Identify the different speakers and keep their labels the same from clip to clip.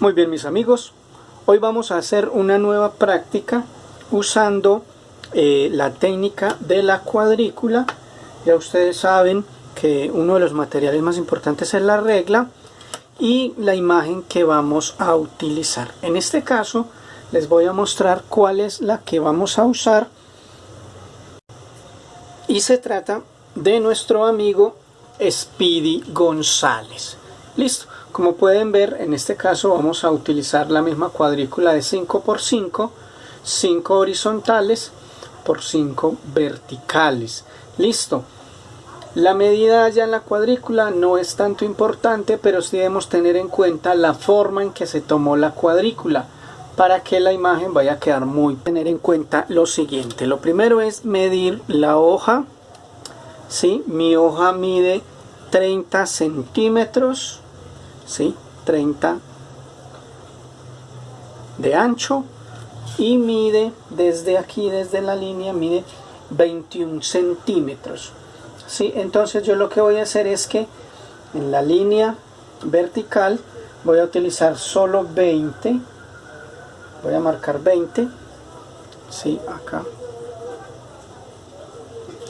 Speaker 1: Muy bien mis amigos, hoy vamos a hacer una nueva práctica usando eh, la técnica de la cuadrícula. Ya ustedes saben que uno de los materiales más importantes es la regla y la imagen que vamos a utilizar. En este caso les voy a mostrar cuál es la que vamos a usar y se trata de nuestro amigo Speedy González. Listo, como pueden ver en este caso vamos a utilizar la misma cuadrícula de 5 por 5 5 horizontales por 5 verticales. Listo. La medida ya en la cuadrícula no es tanto importante, pero sí debemos tener en cuenta la forma en que se tomó la cuadrícula para que la imagen vaya a quedar muy tener en cuenta lo siguiente lo primero es medir la hoja ¿sí? mi hoja mide 30 centímetros ¿sí? 30 de ancho y mide desde aquí desde la línea mide 21 centímetros ¿sí? entonces yo lo que voy a hacer es que en la línea vertical voy a utilizar solo 20 voy a marcar 20 sí, acá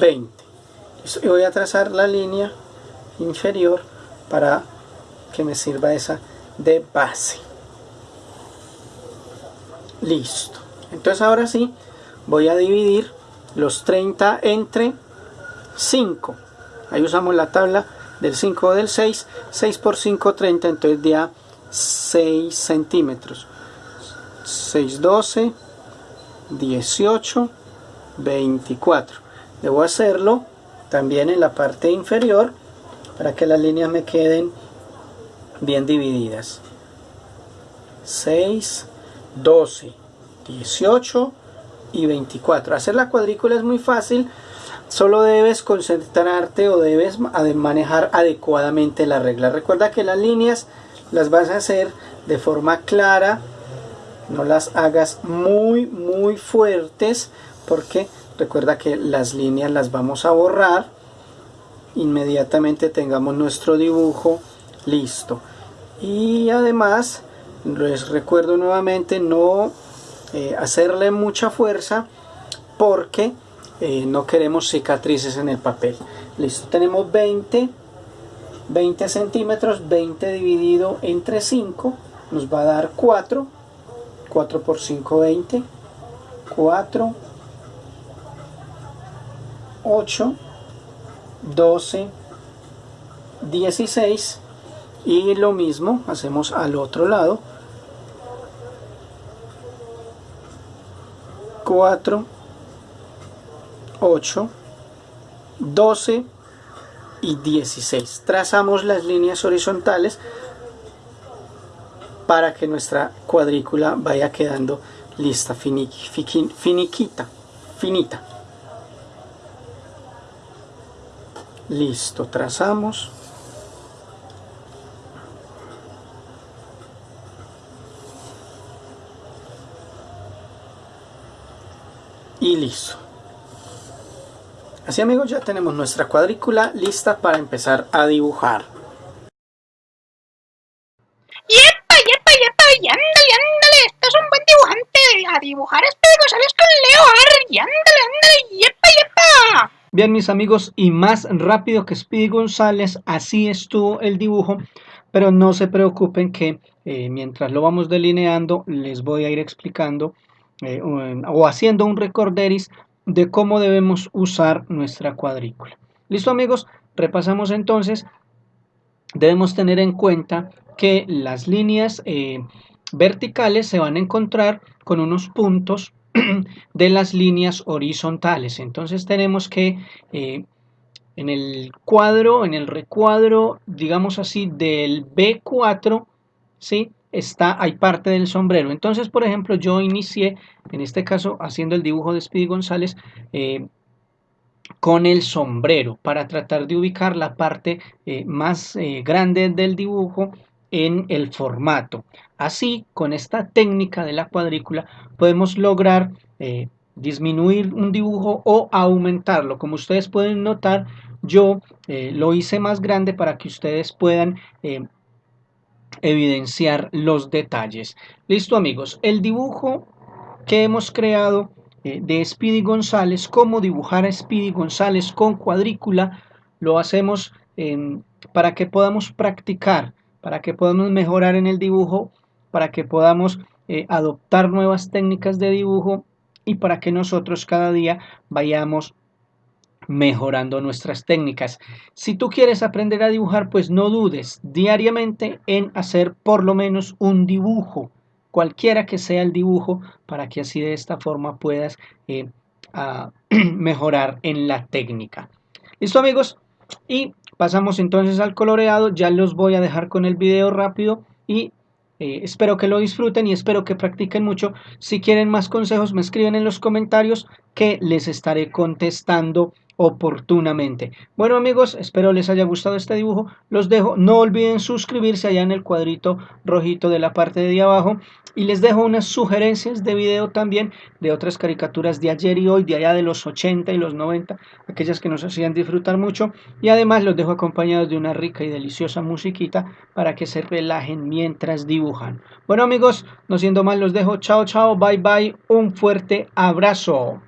Speaker 1: 20 y voy a trazar la línea inferior para que me sirva esa de base. Listo. Entonces ahora sí voy a dividir los 30 entre 5 ahí usamos la tabla del 5 o del 6 6 por 5 30 entonces ya 6 centímetros. 6, 12, 18, 24. Debo hacerlo también en la parte inferior para que las líneas me queden bien divididas. 6, 12, 18 y 24. Hacer la cuadrícula es muy fácil, solo debes concentrarte o debes manejar adecuadamente la regla. Recuerda que las líneas las vas a hacer de forma clara, no las hagas muy muy fuertes porque recuerda que las líneas las vamos a borrar inmediatamente tengamos nuestro dibujo listo y además les recuerdo nuevamente no eh, hacerle mucha fuerza porque eh, no queremos cicatrices en el papel listo tenemos 20 20 centímetros 20 dividido entre 5 nos va a dar 4 4 por 5, 20. 4, 8, 12, 16 y lo mismo hacemos al otro lado 4 8 12 y 16 trazamos las líneas horizontales para que nuestra cuadrícula vaya quedando lista, finiquita, finita. Listo, trazamos. Y listo. Así amigos ya tenemos nuestra cuadrícula lista para empezar a dibujar.
Speaker 2: a dibujar ¿sabes? con Leo Y ándale, ándale, yepa, yepa.
Speaker 1: Bien, mis amigos, y más rápido que Speedy González, así estuvo el dibujo, pero no se preocupen que eh, mientras lo vamos delineando, les voy a ir explicando eh, o haciendo un recorderis de cómo debemos usar nuestra cuadrícula. ¿Listo, amigos? Repasamos entonces. Debemos tener en cuenta que las líneas eh, verticales se van a encontrar con unos puntos de las líneas horizontales. Entonces tenemos que eh, en el cuadro, en el recuadro, digamos así, del B4, ¿sí? Está, hay parte del sombrero. Entonces, por ejemplo, yo inicié, en este caso, haciendo el dibujo de Speedy González, eh, con el sombrero para tratar de ubicar la parte eh, más grande del dibujo en el formato. Así, con esta técnica de la cuadrícula, podemos lograr eh, disminuir un dibujo o aumentarlo. Como ustedes pueden notar, yo eh, lo hice más grande para que ustedes puedan eh, evidenciar los detalles. Listo amigos, el dibujo que hemos creado de Speedy González, cómo dibujar a Speedy González con cuadrícula, lo hacemos para que podamos practicar, para que podamos mejorar en el dibujo, para que podamos eh, adoptar nuevas técnicas de dibujo y para que nosotros cada día vayamos mejorando nuestras técnicas. Si tú quieres aprender a dibujar, pues no dudes diariamente en hacer por lo menos un dibujo, cualquiera que sea el dibujo, para que así de esta forma puedas eh, mejorar en la técnica. ¿Listo amigos? Y pasamos entonces al coloreado, ya los voy a dejar con el video rápido y eh, espero que lo disfruten y espero que practiquen mucho. Si quieren más consejos me escriben en los comentarios que les estaré contestando oportunamente. Bueno amigos, espero les haya gustado este dibujo. Los dejo. No olviden suscribirse allá en el cuadrito rojito de la parte de abajo. Y les dejo unas sugerencias de video también de otras caricaturas de ayer y hoy, de allá de los 80 y los 90, aquellas que nos hacían disfrutar mucho. Y además los dejo acompañados de una rica y deliciosa musiquita para que se relajen mientras dibujan. Bueno amigos, no siendo más los dejo. Chao, chao, bye, bye. Un fuerte abrazo.